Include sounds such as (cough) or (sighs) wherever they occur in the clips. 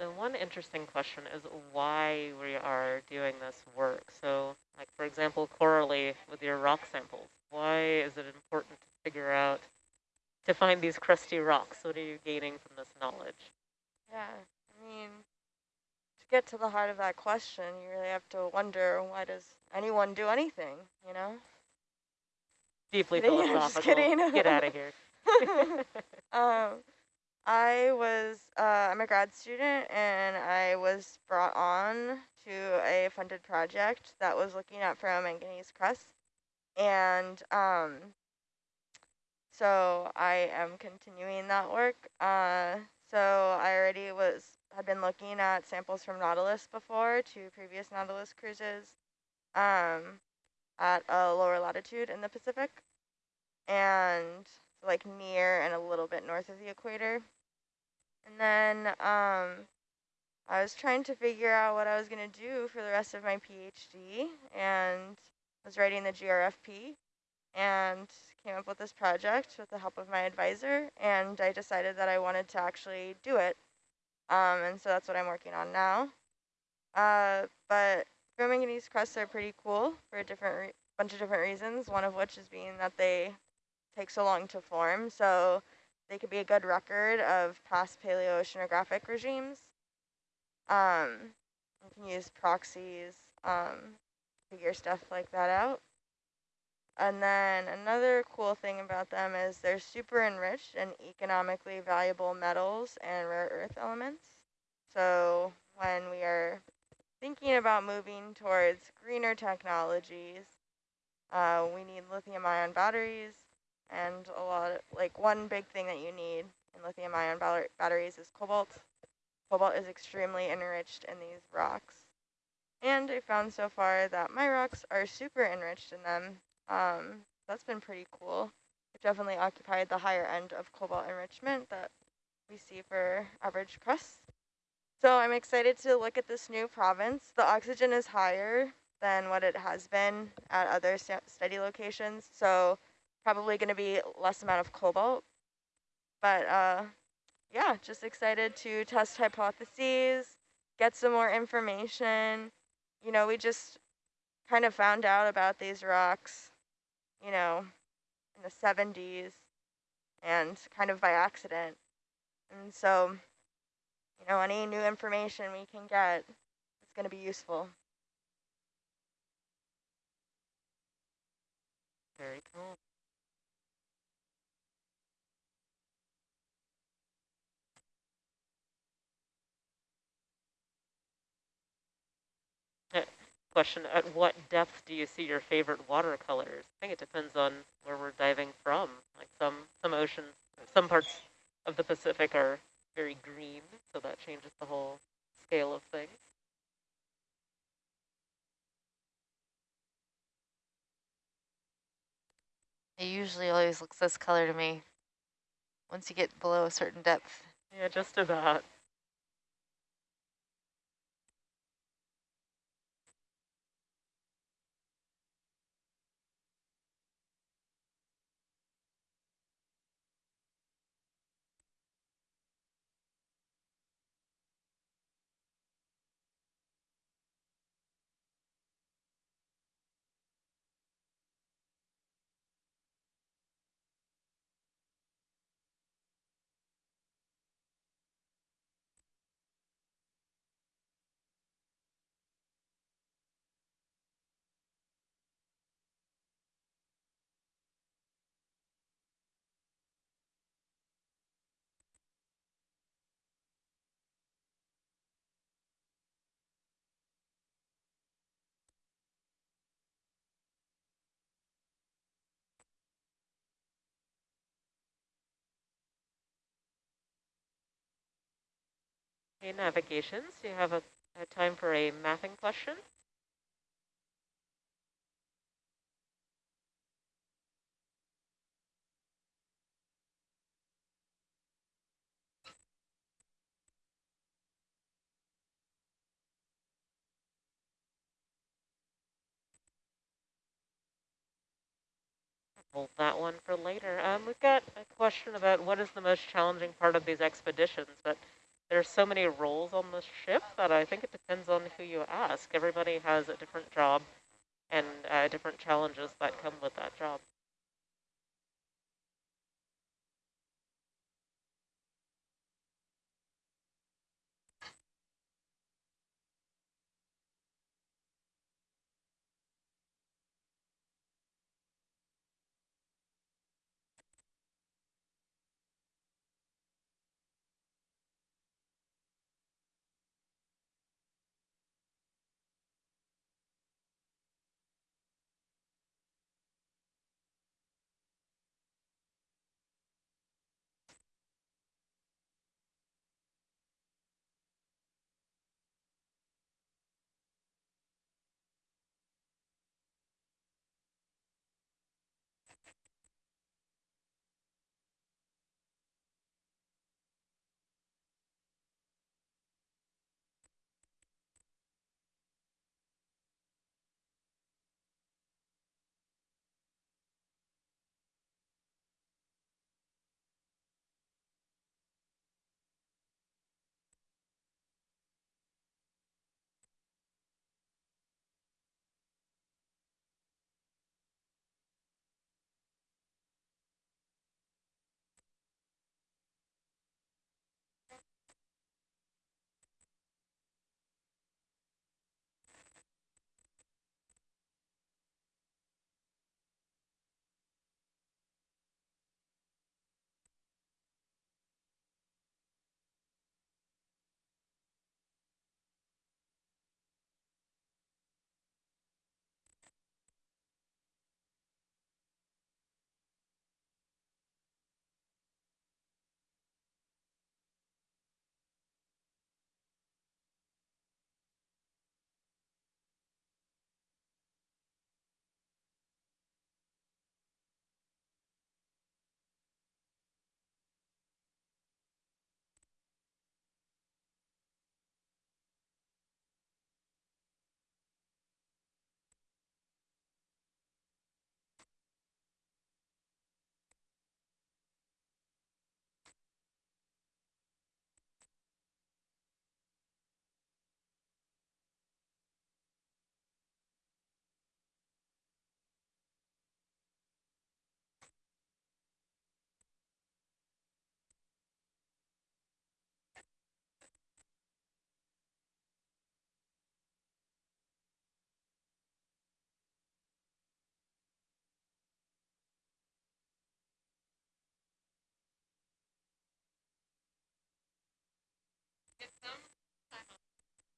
the one interesting question is why we are doing this work. So like, for example, correlate with your rock samples. Why is it important to figure out, to find these crusty rocks? What are you gaining from this knowledge? Yeah, I mean, to get to the heart of that question, you really have to wonder, why does anyone do anything, you know? Deeply (laughs) philosophical. Just kidding. Get out of here. (laughs) um, I was, uh, I'm a grad student and I was brought on to a funded project that was looking at ferromanganese crust. And um, so I am continuing that work. Uh, so I already was, had been looking at samples from Nautilus before, to previous Nautilus cruises um, at a lower latitude in the Pacific. And like near and a little bit north of the equator. And then um, I was trying to figure out what I was going to do for the rest of my PhD and was writing the GRFP and came up with this project with the help of my advisor and I decided that I wanted to actually do it. Um, and so that's what I'm working on now. Uh, but ferromanganese crusts are pretty cool for a different bunch of different reasons, one of which is being that they take so long to form. So they could be a good record of past paleoceanographic regimes. Um, you can use proxies, um, figure stuff like that out. And then another cool thing about them is they're super enriched in economically valuable metals and rare earth elements. So when we are thinking about moving towards greener technologies, uh, we need lithium ion batteries, and a lot of, like one big thing that you need in lithium ion batteries is cobalt. Cobalt is extremely enriched in these rocks. And I found so far that my rocks are super enriched in them. Um, that's been pretty cool. It definitely occupied the higher end of cobalt enrichment that we see for average crusts. So I'm excited to look at this new province. The oxygen is higher than what it has been at other study locations. So probably going to be less amount of cobalt. But uh, yeah, just excited to test hypotheses, get some more information. You know, we just kind of found out about these rocks, you know, in the 70s and kind of by accident. And so, you know, any new information we can get is going to be useful. Very cool. Question, at what depth do you see your favorite watercolors? I think it depends on where we're diving from. Like some, some oceans, some parts of the Pacific are very green, so that changes the whole scale of things. It usually always looks this color to me once you get below a certain depth. Yeah, just about. Okay, navigations, you have a, a time for a mapping question. Hold that one for later. Um, we've got a question about what is the most challenging part of these expeditions, but there's so many roles on the ship that I think it depends on who you ask. Everybody has a different job and uh, different challenges that come with that job.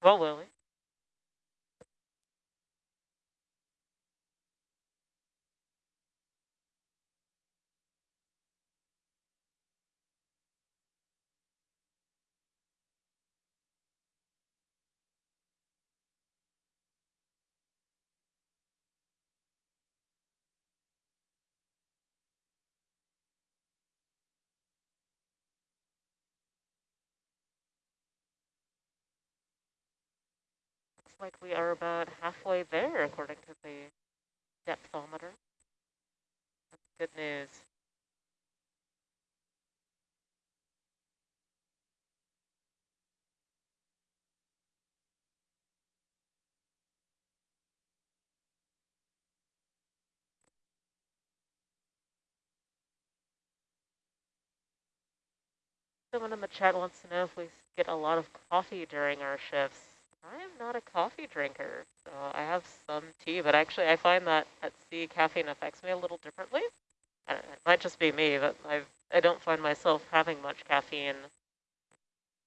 Well, Lily. Like we are about halfway there according to the depthometer. That's good news. Someone in the chat wants to know if we get a lot of coffee during our shifts. I am not a coffee drinker, so I have some tea, but actually I find that at sea caffeine affects me a little differently. It might just be me, but I've, I don't find myself having much caffeine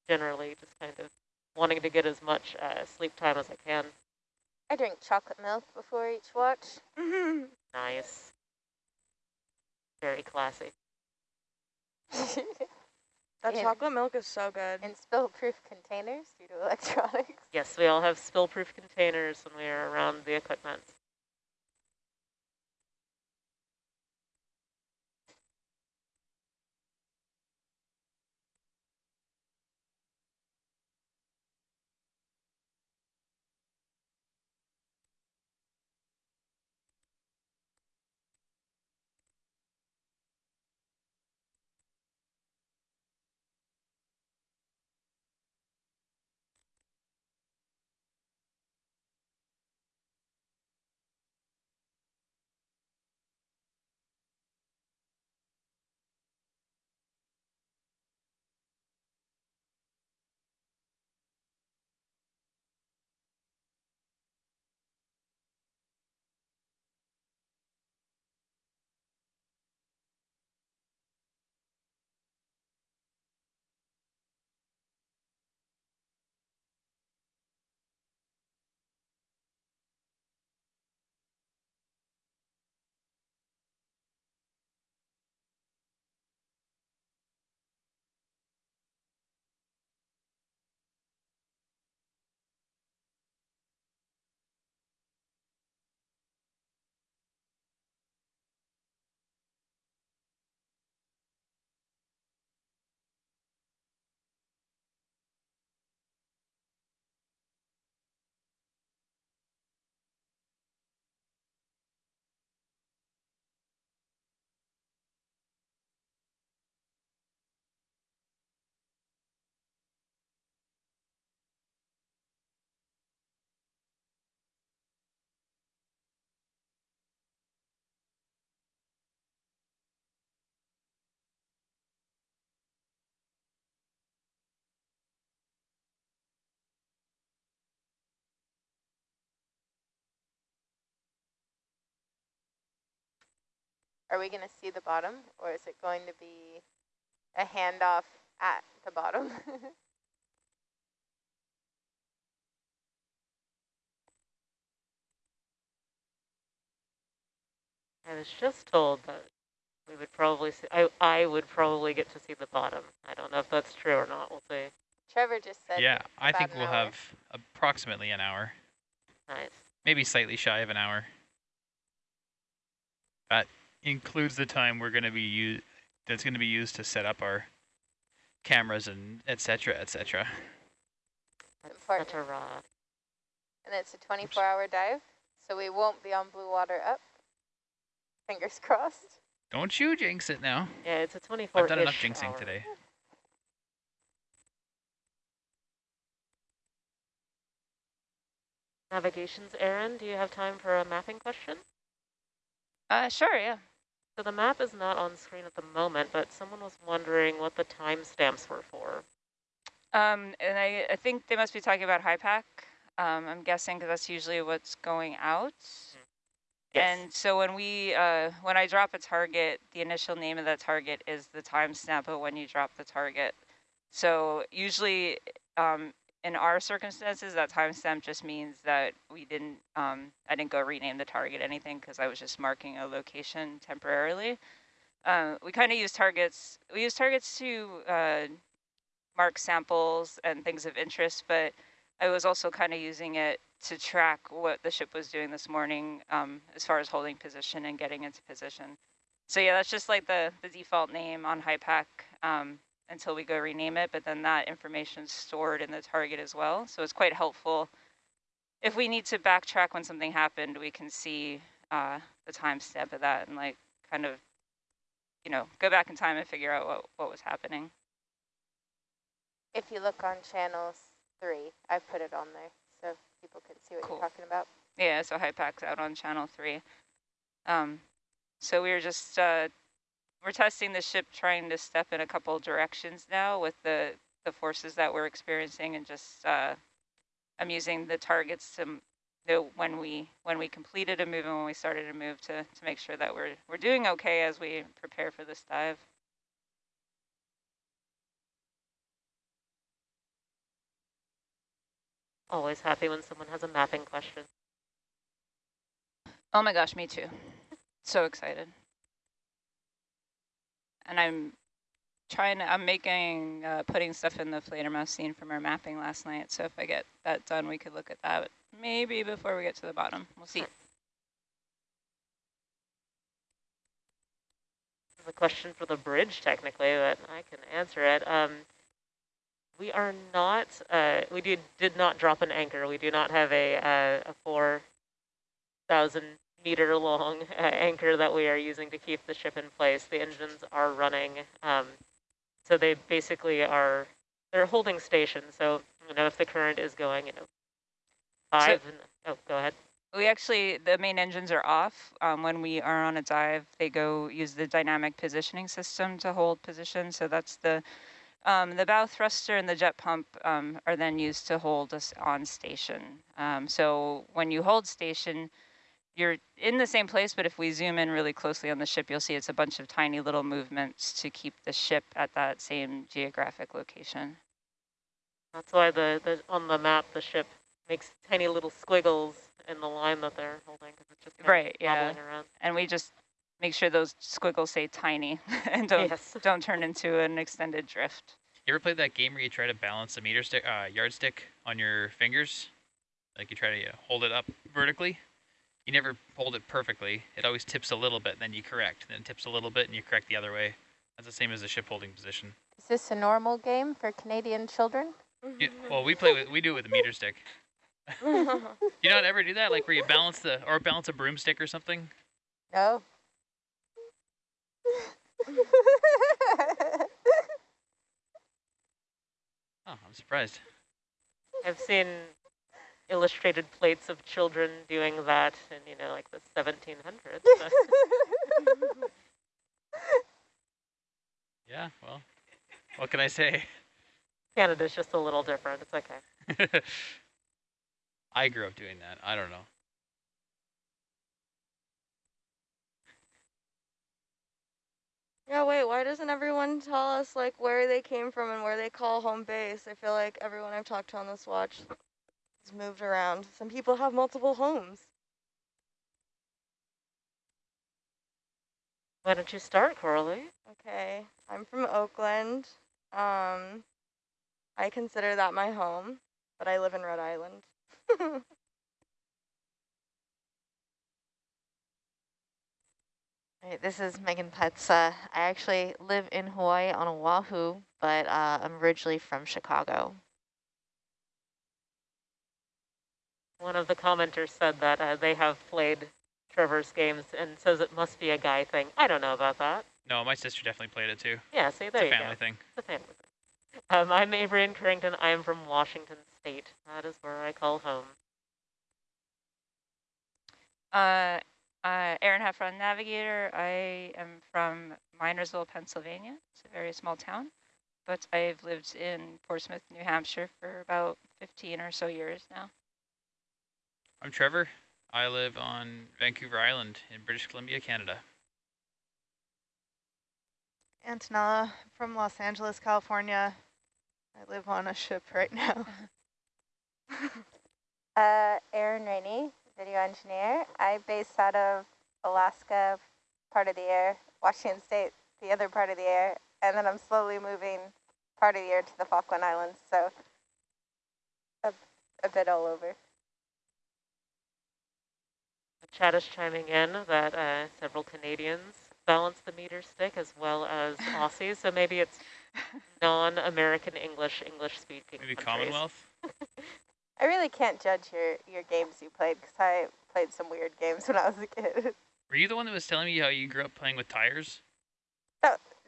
generally, just kind of wanting to get as much uh, sleep time as I can. I drink chocolate milk before each watch. (laughs) (laughs) Nice. Very classy. (laughs) That In- chocolate milk is so good. In spill-proof containers due to electronics. Yes, we all have spill-proof containers when we are around the equipment. Are we going to see the bottom or is it going to be a handoff at the bottom? (laughs) I was just told that we would probably see, I, I would probably get to see the bottom. I don't know if that's true or not. We'll see. Trevor just said Yeah, I think we'll hour. have approximately an hour, Nice. maybe slightly shy of an hour. That includes the time we're going to be used. That's going to be used to set up our cameras and etc cetera, et cetera. That's a raw. And it's a 24 hour dive, so we won't be on blue water up. Fingers (laughs) crossed. Don't you jinx it now. Yeah, it's a 24 I've done enough jinxing hour. today. Navigations, Erin, do you have time for a mapping question? Uh, sure, yeah. So the map is not on screen at the moment, but someone was wondering what the timestamps were for. Um, and I, I think they must be talking about HYPACK. Um, I'm guessing because that's usually what's going out. Yes. And so when we, uh, when I drop a target, the initial name of that target is the timestamp of when you drop the target. So usually, um, in our circumstances, that timestamp just means that we didn't, um, I didn't go rename the target anything because I was just marking a location temporarily. Uh, we kind of use targets. We use targets to uh, mark samples and things of interest, but I was also kind of using it to track what the ship was doing this morning um, as far as holding position and getting into position. So yeah, that's just like the, the default name on HYPACK um, until we go rename it, but then that information is stored in the target as well. So it's quite helpful. If we need to backtrack when something happened, we can see uh, the timestamp of that and like kind of, you know, go back in time and figure out what, what was happening. If you look on channels three, I've put it on there so people can see what Cool. you're talking about. Yeah, so HYPACK's out on channel three. Um, so we were just, uh, we're testing the ship trying to step in a couple directions now with the, the forces that we're experiencing and just, uh, I'm using the targets to know when we, when we completed a move and when we started a move to, to make sure that we're, we're doing okay as we prepare for this dive. Always happy when someone has a mapping question. Oh my gosh, me too. So excited. And I'm trying to, I'm making, uh, putting stuff in the Fledermaus scene from our mapping last night. So if I get that done, we could look at that maybe before we get to the bottom. We'll see. This is a question for the bridge, technically, but I can answer it. Um, we are not, uh, we did, did not drop an anchor. We do not have a, uh, a 4,000 meter long uh, (laughs) anchor that we are using to keep the ship in place. The engines are running. Um, so they basically are, they're holding station. So, you know, if the current is going, you know, five, and, oh, go ahead. We actually, the main engines are off. Um, when we are on a dive, they go use the dynamic positioning system to hold position. So that's the, um, the bow thruster and the jet pump um, are then used to hold us on station. Um, so when you hold station, you're in the same place, but if we zoom in really closely on the ship, you'll see it's a bunch of tiny little movements to keep the ship at that same geographic location. That's why the, the on the map the ship makes tiny little squiggles in the line that they're holding because it's just kind Right, of yeah. around. And we just make sure those squiggles stay tiny (laughs) and don't Yes. (laughs) don't turn into an extended drift. You ever played that game where you try to balance a meter stick, uh, yardstick on your fingers? Like you try to uh, hold it up vertically. You never hold it perfectly. It always tips a little bit, then you correct. Then it tips a little bit, and you correct the other way. That's the same as the ship holding position. Is this a normal game for Canadian children? You, well, we play with we do it with a meter stick. (laughs) You not ever do that, like where you balance the or balance a broomstick or something. No. (laughs) Oh, I'm surprised. I've seen illustrated plates of children doing that in, you know, like the 1700s. yeah, well, what can I say? Canada's just a little different. It's okay. (laughs) I grew up doing that. I don't know. Yeah, wait, why doesn't everyone tell us like where they came from and where they call home base? I feel like everyone I've talked to on this watch has moved around. Some people have multiple homes. Why don't you start, Coralie? Okay, I'm from Oakland. Um, I consider that my home, but I live in Rhode Island. (laughs) Right, this is Megan Putz. Uh, I actually live in Hawaii on Oahu, but uh, I'm originally from Chicago. One of the commenters said that uh, they have played Trevor's games and says it must be a guy thing. I don't know about that. No, my sister definitely played it too. Yeah, see, It's there a you family go. thing. It's a family thing. Um, I'm Avery in Carrington. I am from Washington State. That is where I call home. Uh, uh, Erin Heffron, navigator. I am from Minersville, Pennsylvania. It's a very small town, but I've lived in Portsmouth, New Hampshire for about 15 or so years now. I'm Trevor. I live on Vancouver Island in British Columbia, Canada. Antonella from Los Angeles, California. I live on a ship right now. (laughs) Uh, Erin Rainey, video engineer. I based out of Alaska, part of the air, Washington State, the other part of the air, and then I'm slowly moving part of the air to the Falkland Islands, so a, a bit all over. The chat is chiming in that uh, several Canadians balance the meter stick as well as (laughs) Aussies, so maybe it's non-American English, English-speaking Maybe countries. Commonwealth. (laughs) I really can't judge your, your games you played because I played some weird games when I was a kid. (laughs) Were you the one that was telling me how you grew up playing with tires?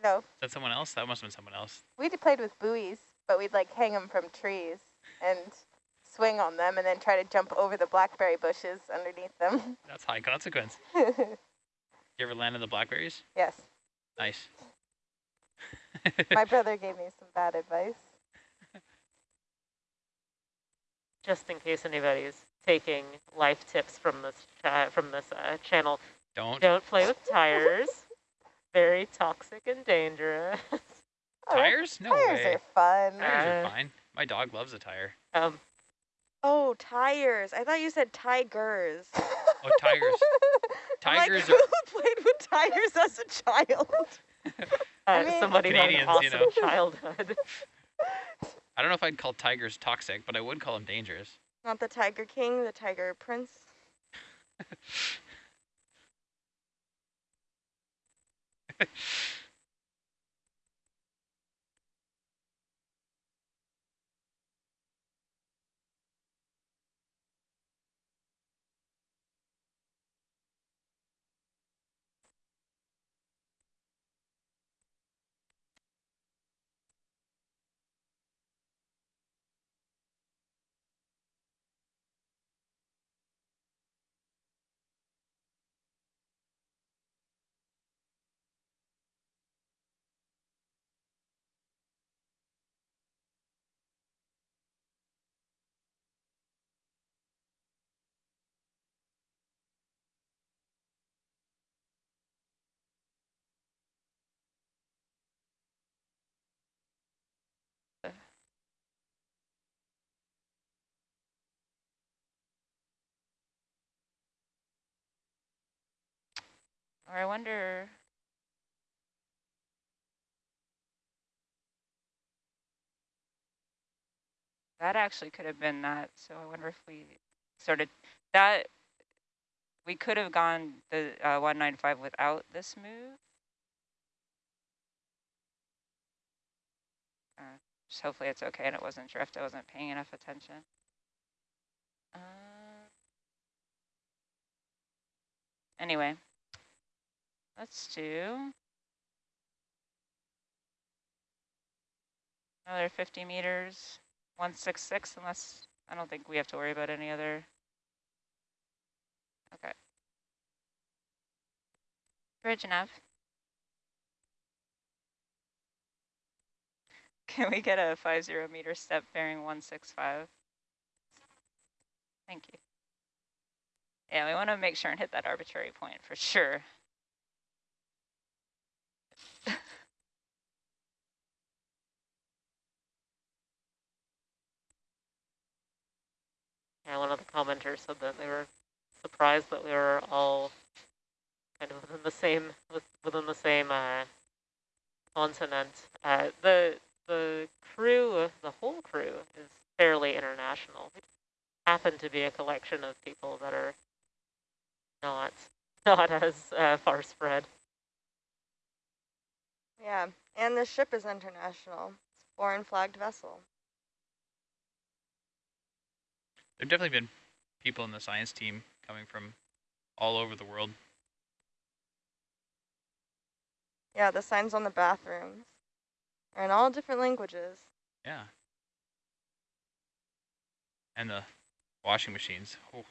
no, Is that someone else? That must have been someone else. we did played with buoys, but we'd like hang them from trees and swing on them and then try to jump over the blackberry bushes underneath them. That's high consequence. (laughs) You ever land in the blackberries? yes, Nice. (laughs) my brother gave me some bad advice. Just in case anybody's taking life tips from this cha from this uh, channel, Don't. don't play with tires. (laughs) Very toxic and dangerous. Oh, Tires? No tires way. are fun. Tires Uh, are fine. My dog loves a tire. Um, oh, tires. I thought you said tigers. Oh, tigers. (laughs) I'm like, Tigers who are. (laughs) played with tires as a child? (laughs) uh, mean- somebody had an Canadians, awesome you know. childhood. I don't know if I'd call tigers toxic, but I would call them dangerous. Not the Tiger King, the Tiger Prince. Or I wonder. That actually could have been that. So I wonder if we sort of that we could have gone the uh, 195 without this move. Uh, just hopefully it's okay and it wasn't drift. I wasn't paying enough attention. Uh, anyway, let's do another 50 meters, 166, unless I don't think we have to worry about any other. Okay. Bridge enough. (laughs) Can we get a 50 meter step bearing 165? Thank you. Yeah, we want to make sure and hit that arbitrary point for sure yeah, one of the commenters said that they were surprised that we were all kind of within the same within the same uh, continent. Uh, the the crew, the whole crew, is fairly international. It happen to be a collection of people that are not (laughs) not as uh, far spread. Yeah, and the ship is international. It's a foreign flagged vessel. There've definitely been people in the science team coming from all over the world. Yeah, the signs on the bathrooms are in all different languages. Yeah. And the washing machines. Oh.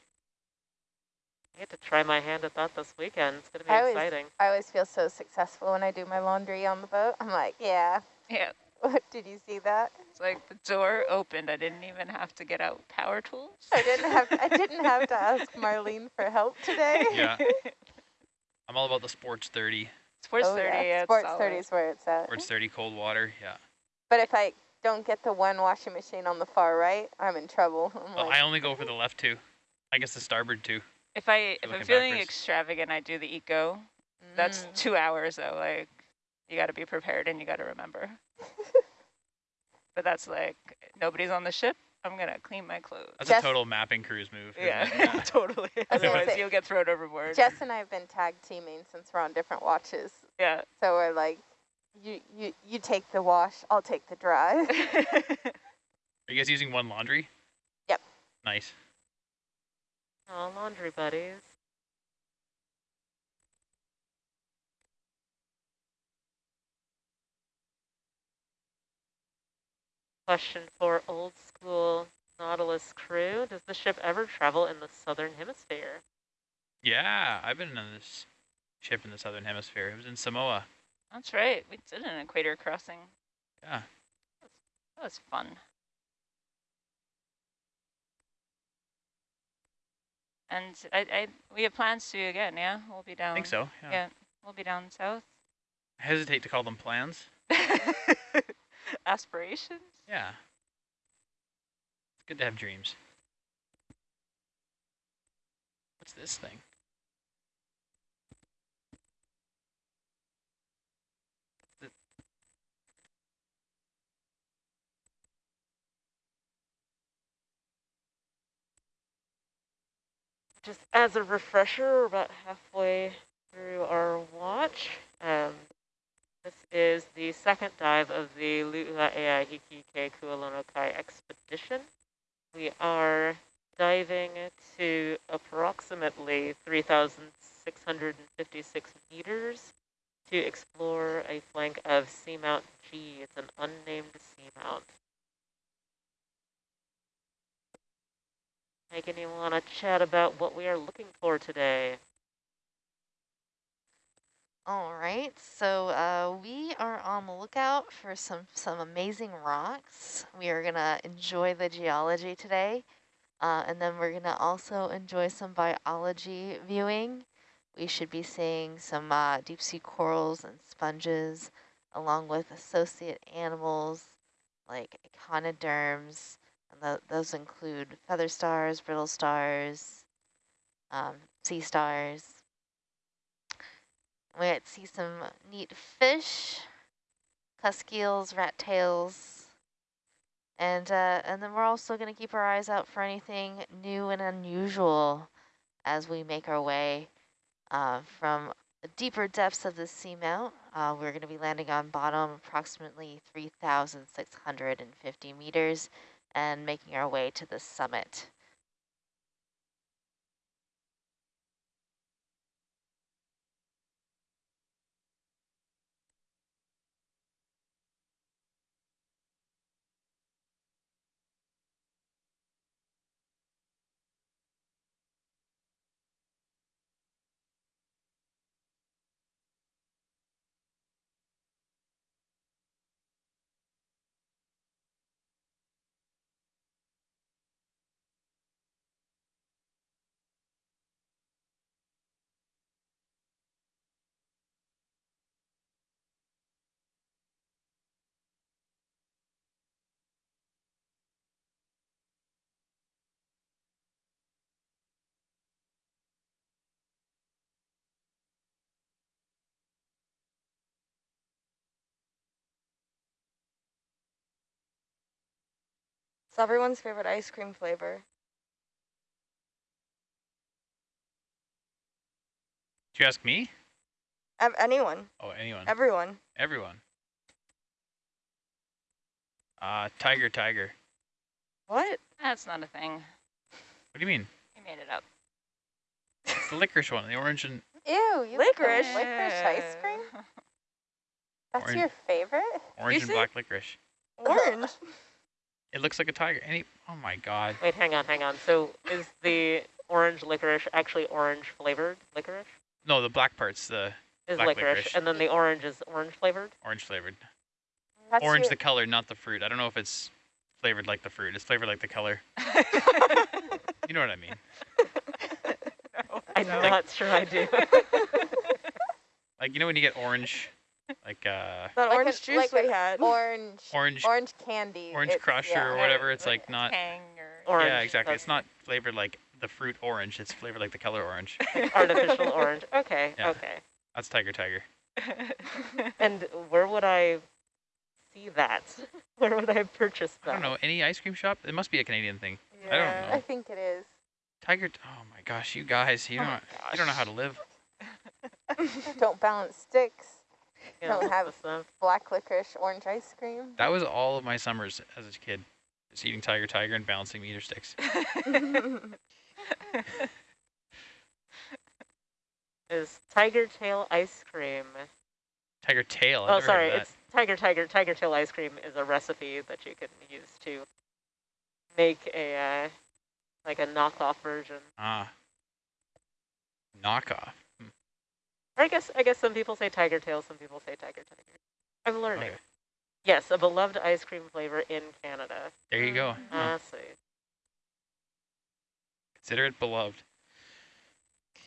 I get to try my hand at that this weekend. It's going to be I always- exciting. I always feel so successful when I do my laundry on the boat. I'm like, yeah. Yeah, (laughs) Did you see that? it's like the door opened. I didn't even have to get out power tools. I didn't have I didn't (laughs) have to ask Marlene for help today. Yeah. (laughs) I'm all about the Sports 30. Sports Oh, 30, yeah. yeah, Sports 30 is where it's at. Sports 30 cold water. Yeah. But if I don't get the one washing machine on the far right, I'm in trouble. I'm Well, like, I only go for the left two. I guess the starboard two. If I if I'm feeling backwards. extravagant, I do the eco. That's mm. two hours though. Like you got to be prepared and you got to remember. (laughs) but that's like nobody's on the ship. I'm gonna clean my clothes. That's Jess- a total mapping cruise move. Yeah, (laughs) yeah. totally. I was gonna Otherwise, say- you'll get thrown overboard. Jess and I have been tag teaming since we're on different watches. yeah. So we're like, you you you take the wash, I'll take the dry. (laughs) Are you guys using one laundry? Yep. Nice. Oh, laundry buddies. Question for old school Nautilus crew. Does the ship ever travel in the southern hemisphere? Yeah, I've been on this ship in the southern hemisphere. It was in Samoa. That's right. We did an equator crossing. Yeah. That was fun. And I, I, we have plans to again. Yeah, we'll be down. I think so. Yeah. Yeah, we'll be down south. I hesitate to call them plans. (laughs) Aspirations. Yeah. It's good to have dreams. What's this thing? Just as a refresher, we're about halfway through our watch. Um, this is the second dive of the Lu'uaea Hikike Kualonokai expedition. We are diving to approximately 3,656 meters to explore a flank of Seamount G. It's an unnamed seamount. Megan, you want to chat about what we are looking for today? All right, so uh, we are on the lookout for some, some amazing rocks. We are gonna enjoy the geology today, uh, and then we're gonna also enjoy some biology viewing. We should be seeing some uh, deep sea corals and sponges, along with associate animals like echinoderms, and tho- those include feather stars, brittle stars, um, sea stars. We might see some neat fish, cusk eels, rat tails, and uh, and then we're also going to keep our eyes out for anything new and unusual as we make our way uh, from the deeper depths of the seamount. Uh, we're going to be landing on bottom approximately 3,650 meters and making our way to the summit. It's everyone's favorite ice cream flavor. Did you ask me? Ev anyone, Oh, anyone. everyone. Everyone. Uh, tiger, tiger. What? That's not a thing. What do you mean? You made it up. It's the licorice one, the orange and Ew, you Licorice. licorice ice cream? (laughs) That's Orange. your favorite? orange and black licorice. Orange. (laughs) It looks like a tiger. Any? Oh my god. Wait, hang on, hang on. So is the orange licorice actually orange flavored licorice? No, the black part's the Is Black licorice, licorice. and then the orange is orange flavored? orange flavored. That's orange your, the color, not the fruit. I don't know if it's flavored like the fruit. It's flavored like the color. (laughs) You know what I mean? I'm not sure I do. Like you know when you get orange, like uh, That Like orange an- juice like we had. orange orange orange candy. orange it's- crush yeah. or whatever. It's like not. Tang or Orange. Yeah, exactly. that's It's not flavored like the fruit orange. It's flavored like the color orange. (laughs) artificial orange. Okay, Yeah. okay. That's tiger, tiger. (laughs) And where would I see that? (laughs) Where would I purchase that? I don't know. Any ice cream shop? It must be a Canadian thing. I don't Yeah. know. I think it is. Tiger. Oh my gosh, you guys, you Oh don't. my you don't know how to live. Don't balance sticks. Yeah, don't have- that's the- Black licorice orange ice cream. That was all of my summers as a kid. Just eating tiger, tiger, and balancing meter sticks. (laughs) (laughs) is tiger tail ice cream. Tiger tail. I've oh, sorry, heard of it's tiger tiger tiger tail ice cream is a recipe that you can use to make a uh, like a knockoff version. Ah. Knockoff. Or I guess I guess some people say tiger tail, some people say tiger tiger. I'm learning. Okay. Yes, a beloved ice cream flavor in Canada. There you go. Mm-hmm. I see. Consider it beloved.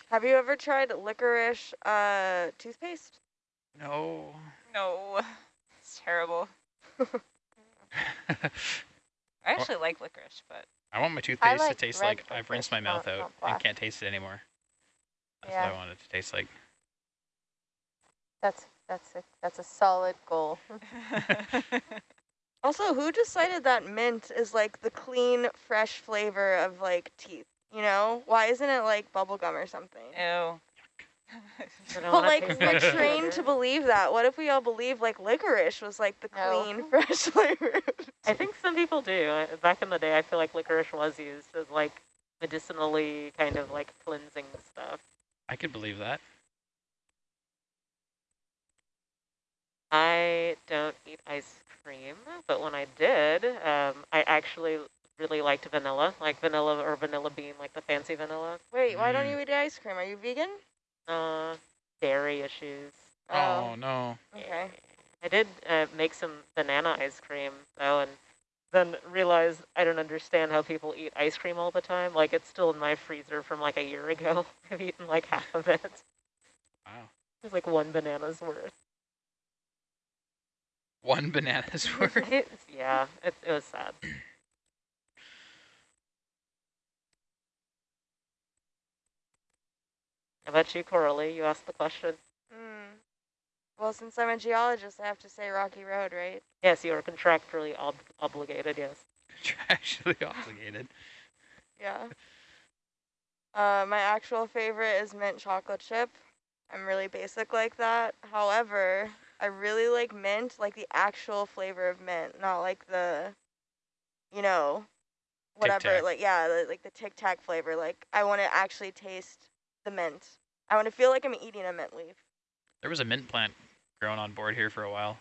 Have you ever tried licorice uh, toothpaste? No. no, it's terrible. (laughs) I actually like licorice, but I want my toothpaste like to taste like I've rinsed my mouth out not and can't taste it anymore. That's Yeah. what I want it to taste like. That's that's a that's a solid goal. (laughs) Also, who decided that mint is like the clean, fresh flavor of like teeth? You know, why isn't it like bubblegum or something? ew. (laughs) But like taste we're trained to believe that. What if we all believe like licorice was like the No. clean, (laughs) fresh flavor? I think some people do. Back in the day, I feel like licorice was used as like medicinally kind of like cleansing stuff. I could believe that. I don't eat ice cream, but when I did, um, I actually really liked vanilla, like vanilla or vanilla bean, like the fancy vanilla. Wait, why don't Mm. you eat ice cream? Are you vegan? Uh, dairy issues. Oh, no. Okay. I did uh, make some banana ice cream though, and then realized I don't understand how people eat ice cream all the time. Like it's still in my freezer from like a year ago. (laughs) I've eaten like half of it. Wow. It's like one banana's worth. One banana's (laughs) worth. It's, yeah, it, it was sad. How about you, Coralie? You asked the question. Hmm. Well, since I'm a geologist, I have to say Rocky Road, right? Yes, you are contractually ob obligated, yes. Contractually (laughs) obligated. Yeah. Uh, my actual favorite is mint chocolate chip. I'm really basic like that. However, I really like mint, like the actual flavor of mint, not like the, you know, Tic whatever. Tac. Like yeah, the, like the Tic Tac flavor. Like I want to actually taste the mint. I want to feel like I'm eating a mint leaf. There was a mint plant growing on board here for a while.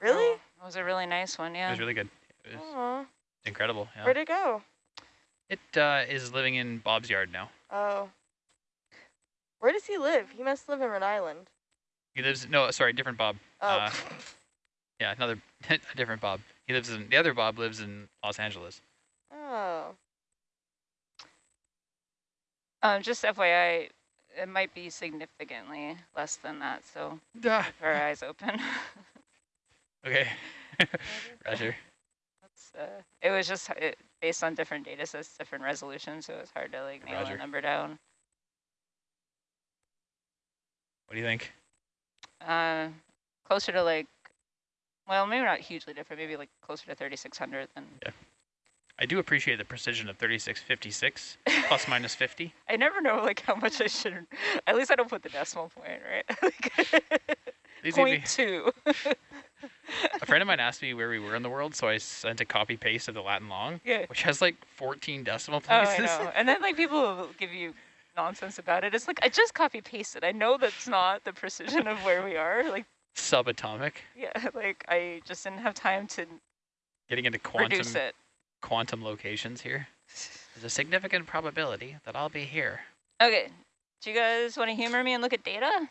Really? Oh, it was a really nice one, yeah. It was really good. It was incredible. Yeah. where'd it go? It uh, is living in Bob's yard now. Oh. Where does he live? He must live in Rhode Island. He lives. No, sorry, different Bob. Oh. Uh, Yeah, another (laughs) a different Bob. He lives in the other Bob lives in Los Angeles. oh. Um, just FYI, it might be significantly less than that, so Duh. keep our eyes open. (laughs) Okay. (laughs) Roger. That's, uh, it was just it, based on different data sets, different resolutions, so it was hard to like nail Roger. a number down. What do you think? Uh, closer to like, well, maybe not hugely different, maybe like closer to 3,600 than Yeah. I do appreciate the precision of 3656 (laughs) plus minus 50. I never know like how much I should. At least I don't put the decimal point, right? (laughs) like, point two. (laughs) a friend of mine asked me where we were in the world, so I sent a copy paste of the Latin long, yeah. which has like 14 decimal Oh, places. I know. And then like people will give you nonsense about it. It's like I just copy pasted. I know that's not the precision of where we are. Like Subatomic. yeah, (laughs) like I just didn't have time to Getting into quantum reduce it. quantum locations here. There's a significant probability that I'll be here. Okay. Do you guys want to humor me and look at data?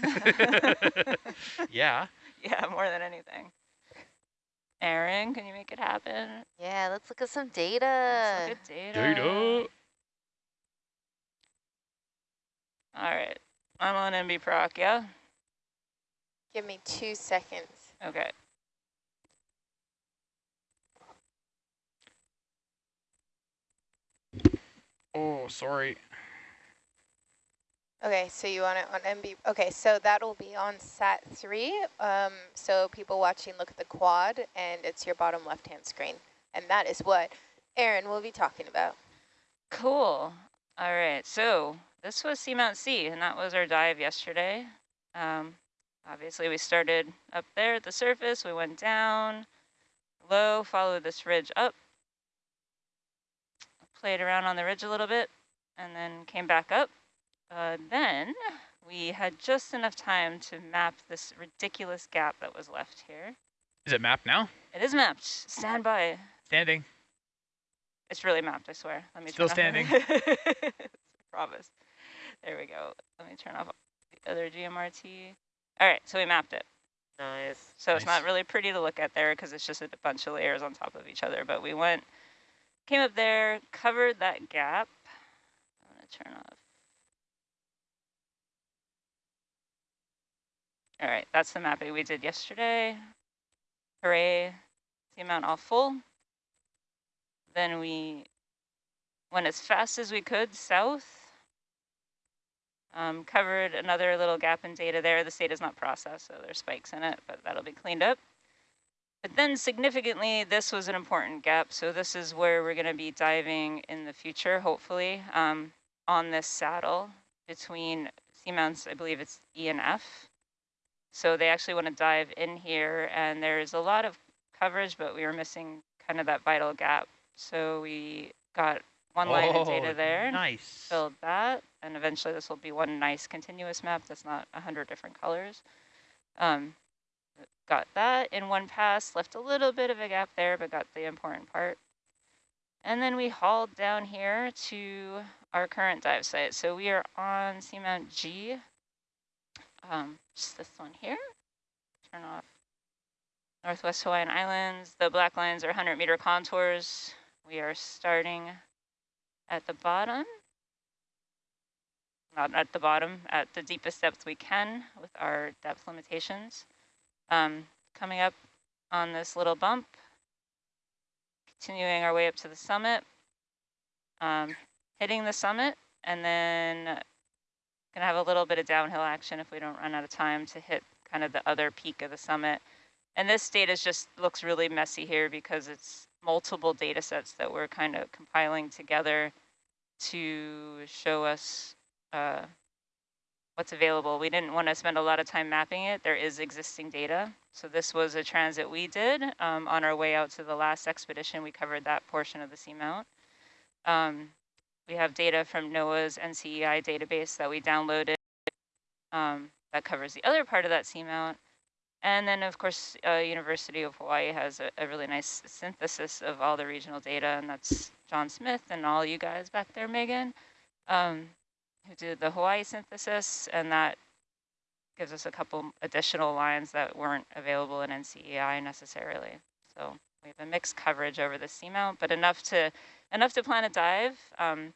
(laughs) yeah. (laughs) Yeah, more than anything. Erin, can you make it happen? Yeah, let's look at some data. Let's look at data. Data. All right. I'm on MB Proc, yeah? Give me two seconds. Okay. Oh, sorry. Okay, so you want it on MB. Okay, so that'll be on SAT 3. Um, so people watching, look at the quad, and it's your bottom left-hand screen. And that is what Erin will be talking about. Cool. All right. So this was Seamount C, and that was our dive yesterday. Um, obviously, we started up there at the surface. We went down low, followed this ridge up, played around on the ridge a little bit, and then came back up. Uh, then we had just enough time to map this ridiculous gap that was left here. Is it mapped now? It is mapped. Stand by. Standing. It's really mapped, I swear. Let me Still standing. (laughs) Promise. There we go. Let me turn off the other GMRT. All right, so we mapped it. Nice. So it's not really pretty to look at there because it's just a bunch of layers on top of each other. But we went, came up there, covered that gap. I'm going to turn off. All right, that's the mapping we did yesterday. Hooray, the amount all full. Then we went as fast as we could south. Um, covered another little gap in data there. The data is not processed, so there's spikes in it, but that'll be cleaned up. But then significantly, this was an important gap. So this is where we're going to be diving in the future, hopefully, um, on this saddle between seamounts, I believe it's E and F. So they actually want to dive in here, and there's a lot of coverage, but we were missing kind of that vital gap. So we got one line of data Oh, there Nice. filled that, and eventually this will be one nice continuous map that's not a hundred different colors. Um, got that in one pass, left a little bit of a gap there, but got the important part. And then we hauled down here to our current dive site. So we are on Seamount G, um, just this one here. Turn off Northwest Hawaiian Islands. The black lines are 100 meter contours. We are starting at the bottom not at the bottom, at the deepest depth we can with our depth limitations. Um, coming up on this little bump, continuing our way up to the summit, um, hitting the summit, and then gonna have a little bit of downhill action if we don't run out of time to hit kind of the other peak of the summit. And this data just looks really messy here because it's multiple data sets that we're kind of compiling together to show us uh, what's available. We didn't want to spend a lot of time mapping it. There is existing data. So this was a transit we did um, on our way out to the last expedition. We covered that portion of the seamount. Um, we have data from NOAA's NCEI database that we downloaded um, that covers the other part of that seamount. And then, of course, uh, University of Hawaii has a, a really nice synthesis of all the regional data, and that's John Smith and all you guys back there, Megan. Um, who did the Hawaii synthesis, and that gives us a couple additional lines that weren't available in NCEI necessarily. So we have a mixed coverage over the seamount, but enough to enough to plan a dive. Um,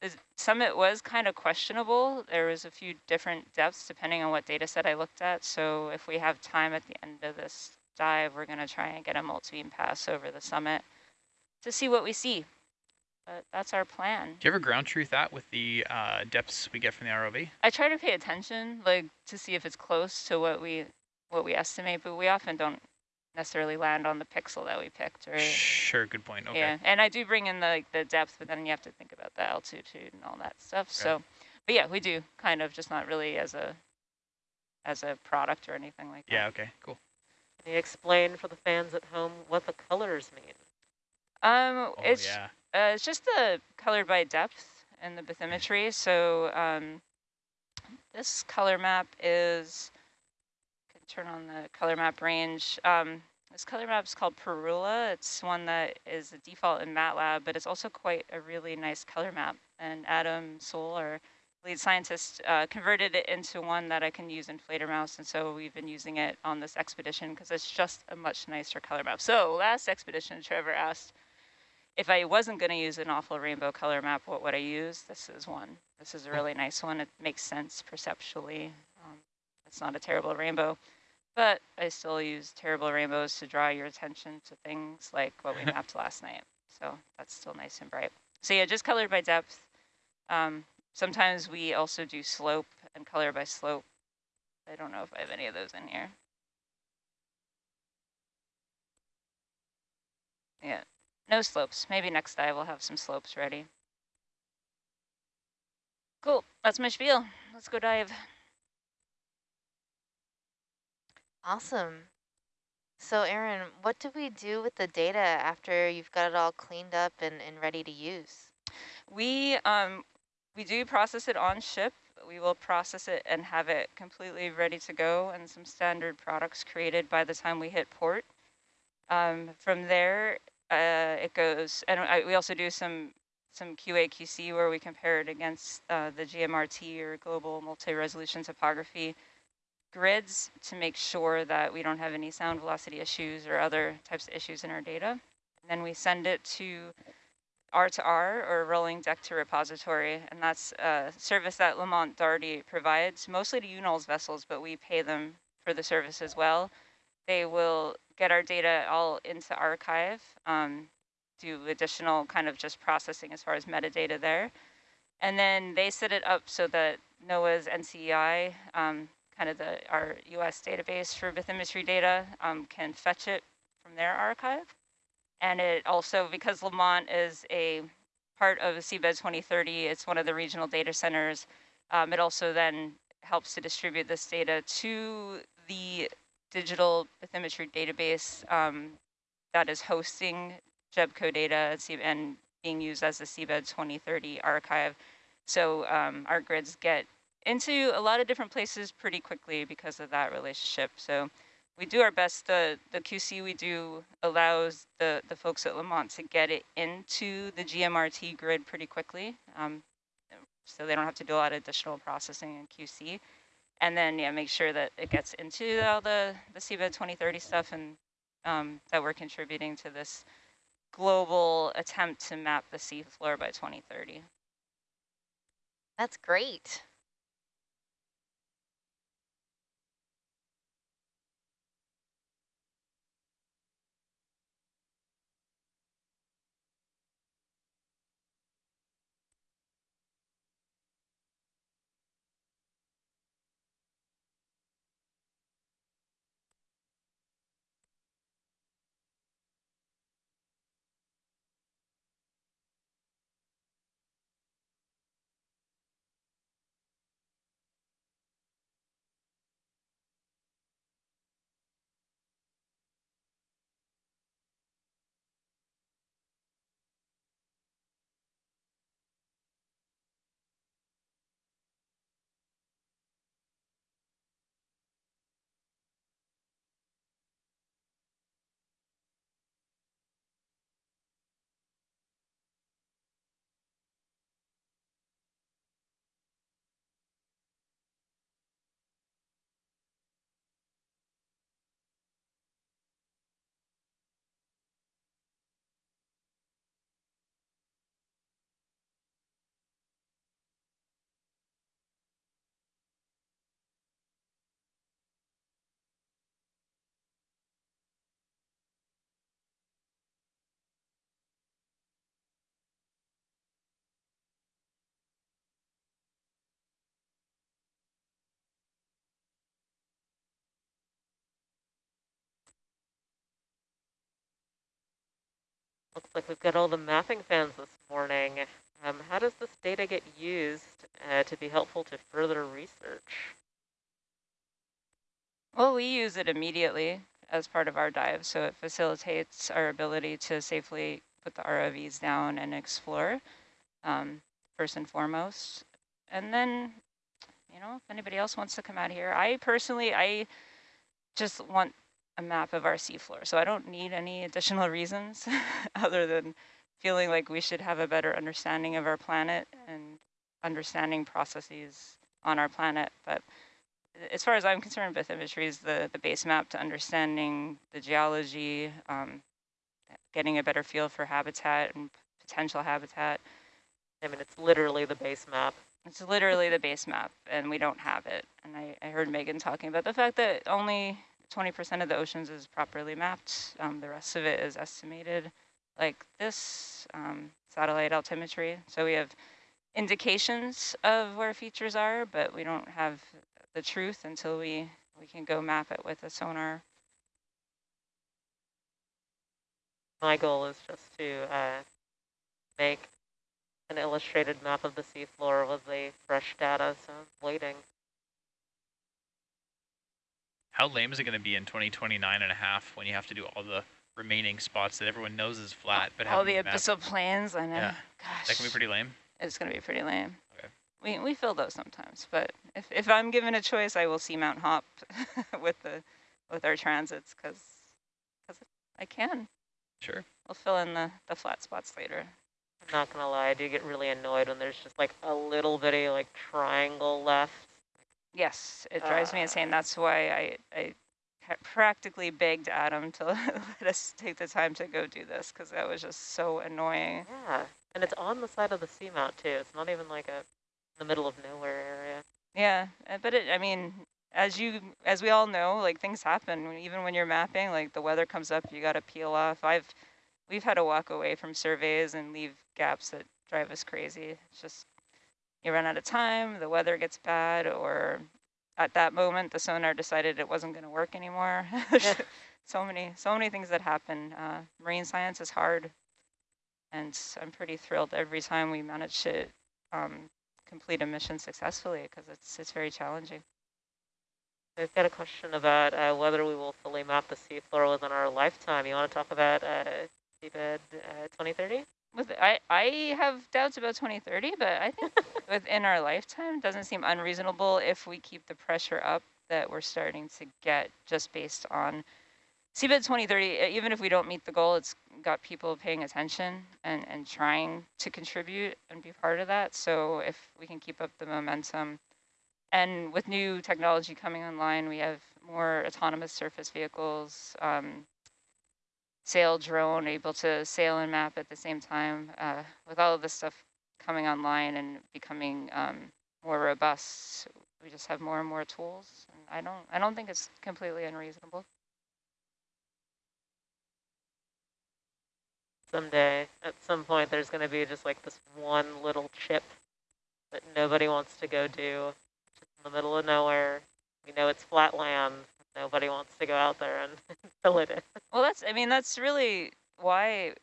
the summit was kind of questionable. There was a few different depths depending on what data set I looked at. So if we have time at the end of this dive, we're going to try and get a multi-beam pass over the summit to see what we see. But that's our plan. Do you ever ground truth that with the uh, depths we get from the ROV? I try to pay attention, like to see if it's close to what we what we estimate, but we often don't necessarily land on the pixel that we picked. Or Sure, good point. Okay. yeah, and I do bring in the like the depth, but then you have to think about the altitude and all that stuff. So, but yeah, we do kind of just not really as a as a product or anything like that. Yeah, okay, cool. Can you explain for the fans at home what the colors mean? Um, Oh, it's yeah. uh, it's just the color by depth and the bathymetry. So um, this color map is can turn on the color map range. Um, this color map is called Parula. It's one that is a default in MATLAB, but it's also quite a really nice color map. And Adam Soule, our lead scientist, uh, converted it into one that I can use in Fledermaus, and so we've been using it on this expedition because it's just a much nicer color map. So last expedition, Trevor asked if I wasn't going to use an awful rainbow color map, what would I use? This is one. This is a really nice one. It makes sense perceptually. Um, it's not a terrible rainbow, but I still use terrible rainbows to draw your attention to things like what we (laughs) mapped last night. So that's still nice and bright. So yeah, just colored by depth. Um, sometimes we also do slope and color by slope. I don't know if I have any of those in here. Yeah, no slopes. Maybe next dive we'll have some slopes ready. Cool, that's my spiel. Let's go dive. Awesome. So Erin, what do we do with the data after you've got it all cleaned up and, and ready to use? We um we do process it on ship. We will process it and have it completely ready to go and some standard products created by the time we hit port. Um, from there, uh, it goes, and I, we also do some some QA QC where we compare it against uh, the GMRT or global multi-resolution topography grids to make sure that we don't have any sound velocity issues or other types of issues in our data. And then we send it to R2R or rolling deck to repository, and that's a service that Lamont Doherty provides, mostly to UNOLS vessels, but we pay them for the service as well. They will get our data all into archive, um, do additional kind of just processing as far as metadata there. And then they set it up so that NOAA's NCEI, um, kind of the our US database for bathymetry data, um, can fetch it from their archive. And it also, because Lamont is a part of Seabed 2030, it's one of the regional data centers, um, it also then helps to distribute this data to the digital bathymetry database um, that is hosting GEBCO data and being used as the Seabed 2030 archive. So um, our grids get into a lot of different places pretty quickly because of that relationship. So we do our best. The, the QC we do allows the, the folks at Lamont to get it into the GMRT grid pretty quickly. Um, so they don't have to do a lot of additional processing in QC. And then, yeah, make sure that it gets into all the, the Seabed 2030 stuff and um, that we're contributing to this global attempt to map the seafloor by 2030. That's great. Looks like we've got all the mapping fans this morning. Um, how does this data get used uh, to be helpful to further research? Well, we use it immediately as part of our dive, so it facilitates our ability to safely put the ROVs down and explore, um, first and foremost. And then, you know, if anybody else wants to come out here, I personally, I just want a map of our seafloor, so I don't need any additional (laughs) reasons (laughs) other than feeling like we should have a better understanding of our planet and understanding processes on our planet. But as far as I'm concerned, bathymetry is the, the base map to understanding the geology, um, getting a better feel for habitat and potential habitat. I mean, it's literally the base map. It's literally the base map, and we don't have it. And I, I heard Megan talking about the fact that only 20% of the oceans is properly mapped. Um, the rest of it is estimated like this um, satellite altimetry. So we have indications of where features are, but we don't have the truth until we, we can go map it with a sonar. My goal is just to uh, make an illustrated map of the seafloor with the fresh data, so I'm waiting. How lame is it going to be in 2029 and a half when you have to do all the remaining spots that everyone knows is flat, but all the abyssal plains? I know. Yeah. Gosh, that can be pretty lame. It's going to be pretty lame. Okay. We we fill those sometimes, but if if I'm given a choice, I will seamount hop (laughs) with the with our transits because because I can. Sure. We'll fill in the the flat spots later. I'm not gonna lie, I do get really annoyed when there's just like a little bitty like triangle left. Yes, it drives uh, me insane. That's why I I practically begged Adam to (laughs) let us take the time to go do this because that was just so annoying. Yeah, and it's on the side of the seamount too. It's not even like a the middle of nowhere area. Yeah, uh, but it, I mean, as you as we all know, like things happen. Even when you're mapping, like the weather comes up, you got to peel off. I've we've had to walk away from surveys and leave gaps that drive us crazy. It's just you run out of time, the weather gets bad, or at that moment the sonar decided it wasn't going to work anymore. (laughs) so many, so many things that happen. Uh, marine science is hard, and I'm pretty thrilled every time we manage to um, complete a mission successfully because it's it's very challenging. We've got a question about uh, whether we will fully map the seafloor within our lifetime. You want to talk about uh, seabed uh, 2030? With I, I have doubts about 2030, but I think (laughs) within our lifetime doesn't seem unreasonable if we keep the pressure up that we're starting to get just based on Seabed 2030, even if we don't meet the goal, it's got people paying attention and, and trying to contribute and be part of that. So if we can keep up the momentum, and with new technology coming online, we have more autonomous surface vehicles, um, Saildrone, able to sail and map at the same time. Uh, with all of this stuff coming online and becoming um, more robust, we just have more and more tools. And I don't, I don't think it's completely unreasonable. someday, at some point, there's going to be just like this one little chip that nobody wants to go do, just in the middle of nowhere. We know it's flat land. Nobody wants to go out there and (laughs) fill it in. Well, that's, I mean, that's really why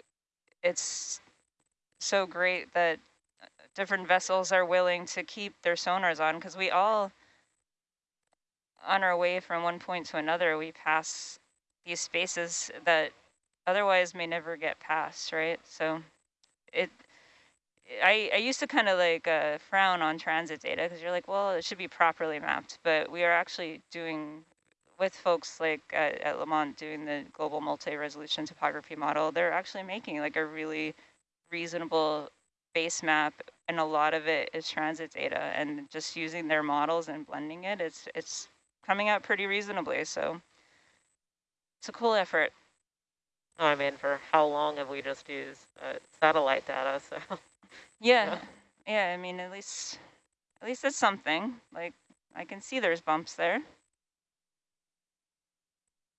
it's so great that different vessels are willing to keep their sonars on because we all, on our way from one point to another, we pass these spaces that otherwise may never get passed, right? So it, I, I used to kind of like uh, frown on transit data because you're like, well, it should be properly mapped, but we are actually doing with folks like at, at Lamont doing the global multi-resolution topography model, they're actually making like a really reasonable base map and a lot of it is transit data and just using their models and blending it, it's, it's coming out pretty reasonably. So it's a cool effort. I mean, for how long have we just used uh, satellite data? So (laughs) yeah. yeah, yeah. I mean, at least at least it's something. Like I can see there's bumps there.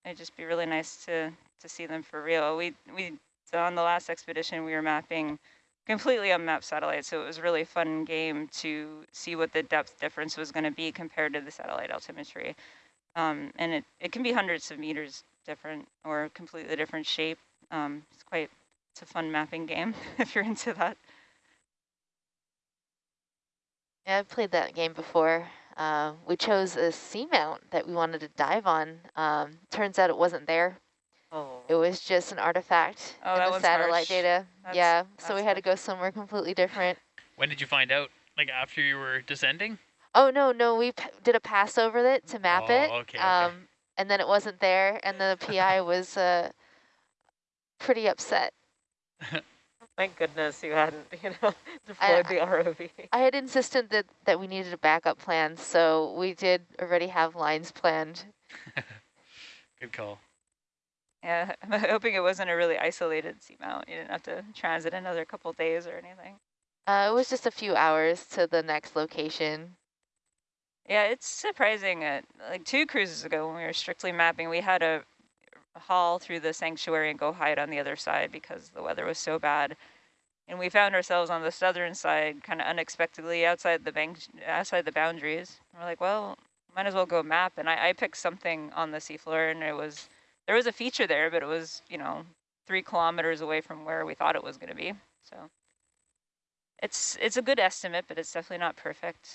It'd just be really nice to to see them for real. We we so on the last expedition we were mapping completely unmapped satellites, so it was really fun game to see what the depth difference was going to be compared to the satellite altimetry. Um, and it, it can be hundreds of meters different or completely different shape. Um, it's quite It's a fun mapping game (laughs) if you're into that. Yeah, I've played that game before. Uh, we chose a seamount that we wanted to dive on. Um, turns out it wasn't there. Oh. It was just an artifact Oh, in that the satellite harsh. data. That's- yeah, so we that's had to go somewhere completely different. When did you find out? Like after you were descending? Oh, no, no, we p did a pass over it to map Oh, it. okay, okay. Um, and then it wasn't there, and the PI (laughs) was uh, pretty upset. (laughs) Thank goodness you hadn't, (laughs) you know, I- deployed the ROV. I had insisted that, that we needed a backup plan, so we did already have lines planned. (laughs) Good call. Yeah, (laughs) I'm hoping it wasn't a really isolated seamount. You didn't have to transit another couple days or anything. Uh, it was just a few hours to the next location. Yeah, it's surprising. Uh, like two cruises ago when we were strictly mapping, we had to haul through the sanctuary and go hide on the other side because the weather was so bad. And we found ourselves on the southern side, kind of unexpectedly outside the bank, outside the boundaries. And we're like, well, might as well go map. And I, I picked something on the seafloor, and it was there was a feature there, but it was you know three kilometers away from where we thought it was going to be. So it's it's a good estimate, but it's definitely not perfect.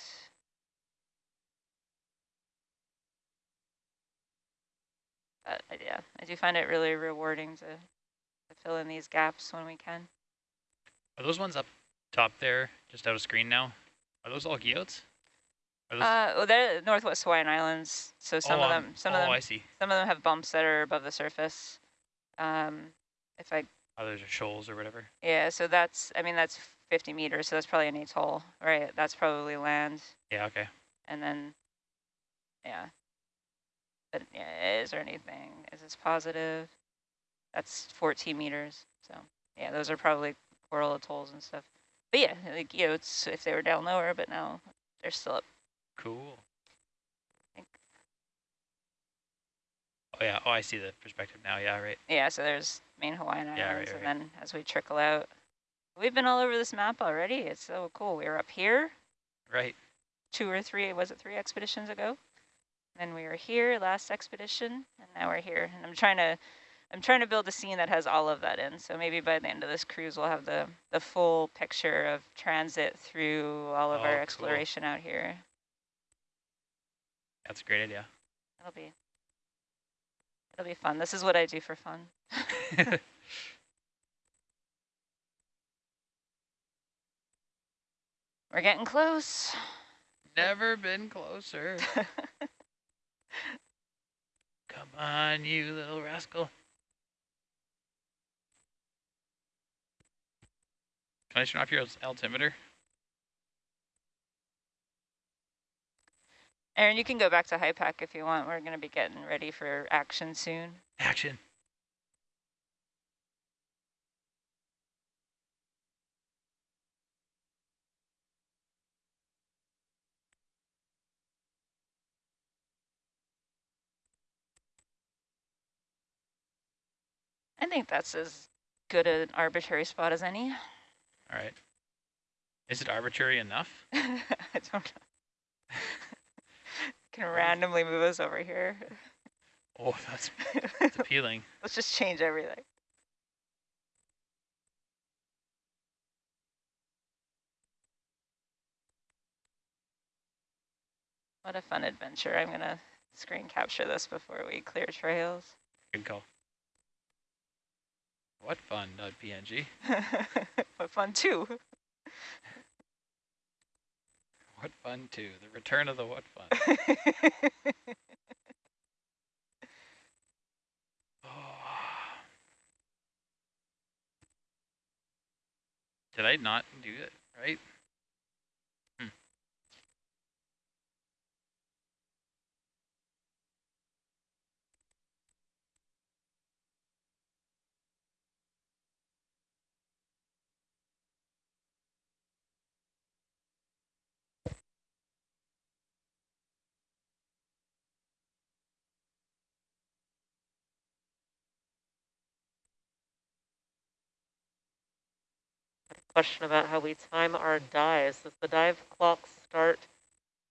But uh, yeah, I do find it really rewarding to, to fill in these gaps when we can. Are those ones up top there, just out of screen now? Are those all those, Uh, well, they're Northwest Hawaiian Islands, so some oh, of um, them, some oh, of them, I see. some of them have bumps that are above the surface. Um, if I, Others are shoals or whatever. yeah, so that's, I mean, that's 50 meters, so that's probably an atoll, right? That's probably land, Yeah, okay. and then, yeah. But yeah, is there anything? Is this positive? That's 14 meters, so yeah, those are probably coral atolls and stuff. But yeah, like, you know, it's if they were down lower, but now they're still up. Cool. Oh yeah, oh I see the perspective now, yeah, right. Yeah, so there's main Hawaiian Yeah, right, Islands, and right. then as we trickle out, we've been all over this map already. It's so cool. We were up here Right. two or three, was it three expeditions ago? Then we were here last expedition, and now we're here. And I'm trying to, I'm trying to build a scene that has all of that in. So maybe by the end of this cruise, we'll have the the full picture of transit through all of Oh, our cool. exploration out here. That's a great idea. It'll be, it'll be fun. This is what I do for fun. (laughs) (laughs) We're getting close. Never been closer. (laughs) Come on, you little rascal. Can I turn off your altimeter? Erin, you can go back to HYPACK if you want. We're going to be getting ready for action soon. Action. I think that's as good an arbitrary spot as any. All right. Is it arbitrary enough? (laughs) I don't know. (laughs) can randomly move us over here. Oh, that's, that's appealing. (laughs) Let's just change everything. What a fun adventure. I'm going to screen capture this before we clear trails. Good call. What fun, not .png. (laughs) what fun too. What fun too. The return of the what fun. Oh. (laughs) (sighs) Did I not do it right? Question about how we time our dives. Does the dive clock start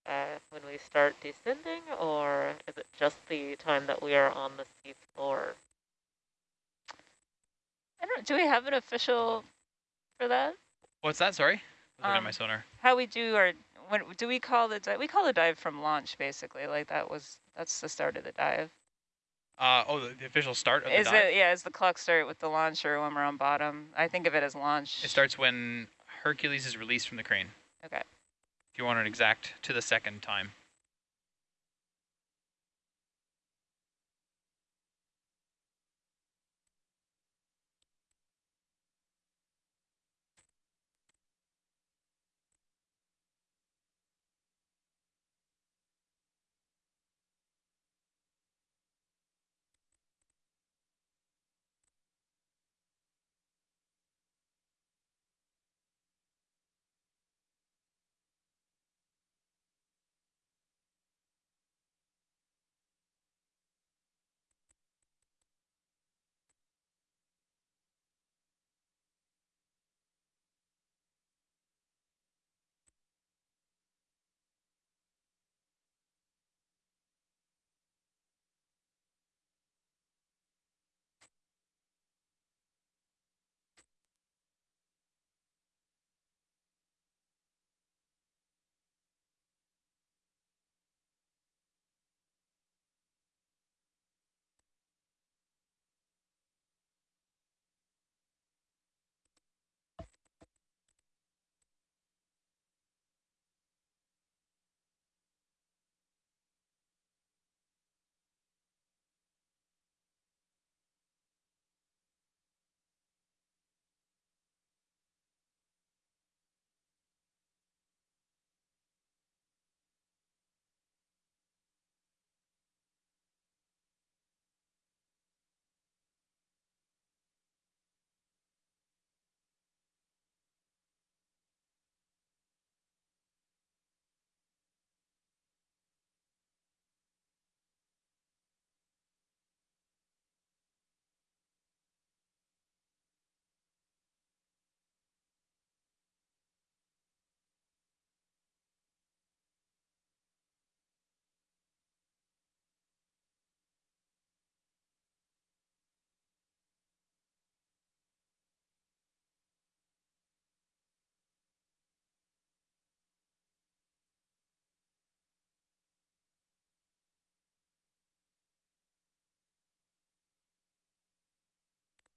uh, when we start descending, or is it just the time that we are on the sea floor? I don't, do we have an official for that? What's that? Sorry. Was um, my sonar. How we do our, when, do we call the, di- we call the dive from launch basically, like that was, that's the start of the dive. Uh, oh, the, the official start of the Is dive? it, yeah, is the clock start with the launch or when we're on bottom? I think of it as launch. It starts when Hercules is released from the crane. Okay. If you want an exact to the second time.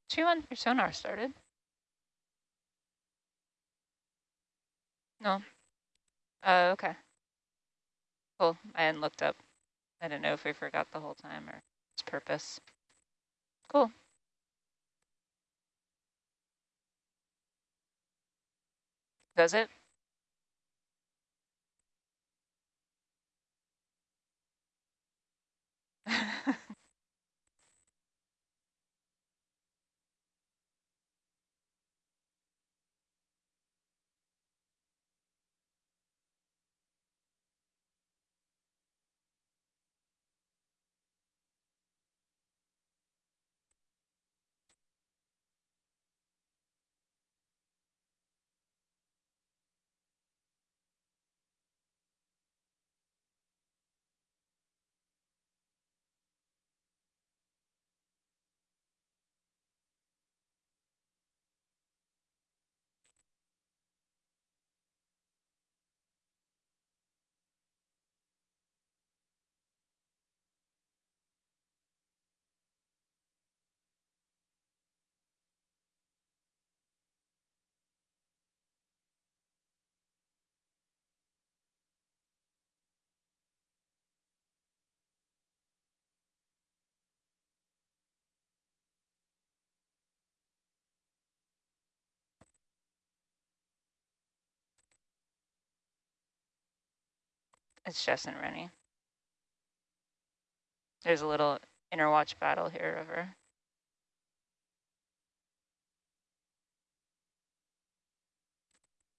Two on your sonar started. No. Uh, okay. Cool. I hadn't looked up. I didn't know if we forgot the whole time or its purpose. Cool. Does it? (laughs) It's Jess and Rennie. There's a little inner watch battle here over.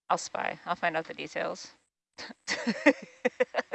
I'll spy. I'll find out the details. (laughs)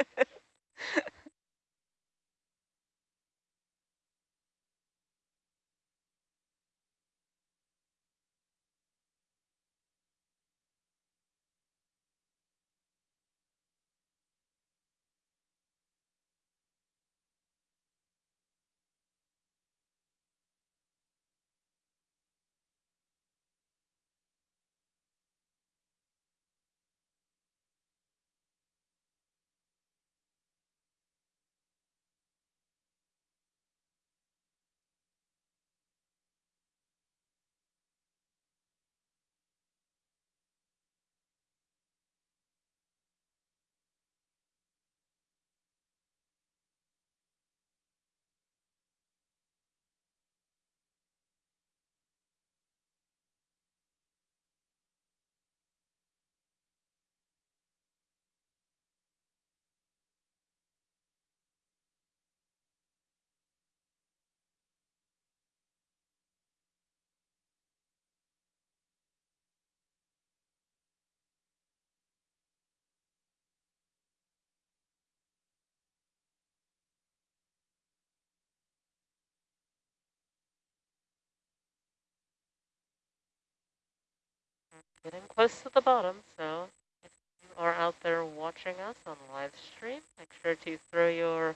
getting close to the bottom, so if you are out there watching us on live stream, make sure to throw your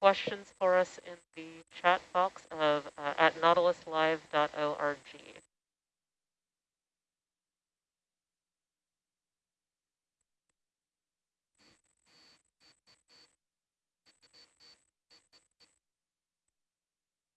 questions for us in the chat box of uh, at nautiluslive.org.